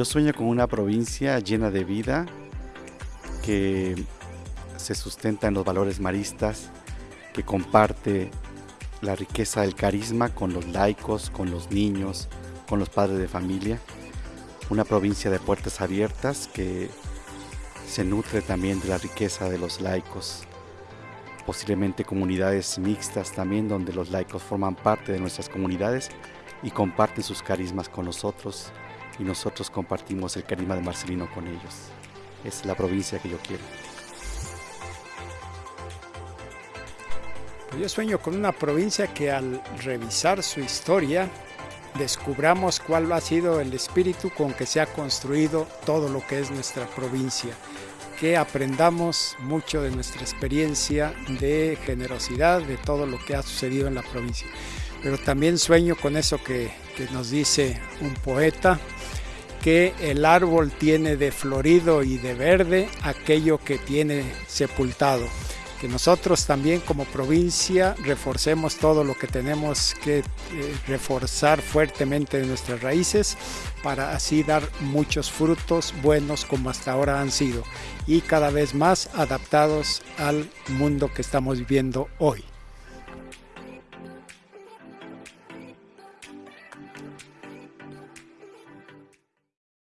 Yo sueño con una provincia llena de vida que se sustenta en los valores maristas, que comparte la riqueza del carisma con los laicos, con los niños, con los padres de familia. Una provincia de puertas abiertas que se nutre también de la riqueza de los laicos. Posiblemente comunidades mixtas también donde los laicos forman parte de nuestras comunidades y comparten sus carismas con nosotros y nosotros compartimos el carisma de Marcelino con ellos. Es la provincia que yo quiero. Yo sueño con una provincia que al revisar su historia descubramos cuál ha sido el espíritu con que se ha construido todo lo que es nuestra provincia, que aprendamos mucho de nuestra experiencia de generosidad, de todo lo que ha sucedido en la provincia. Pero también sueño con eso que, nos dice un poeta, que el árbol tiene de florido y de verde aquello que tiene sepultado que nosotros también como provincia reforcemos todo lo que tenemos que eh, reforzar fuertemente de nuestras raíces para así dar muchos frutos buenos como hasta ahora han sido y cada vez más adaptados al mundo que estamos viviendo hoy.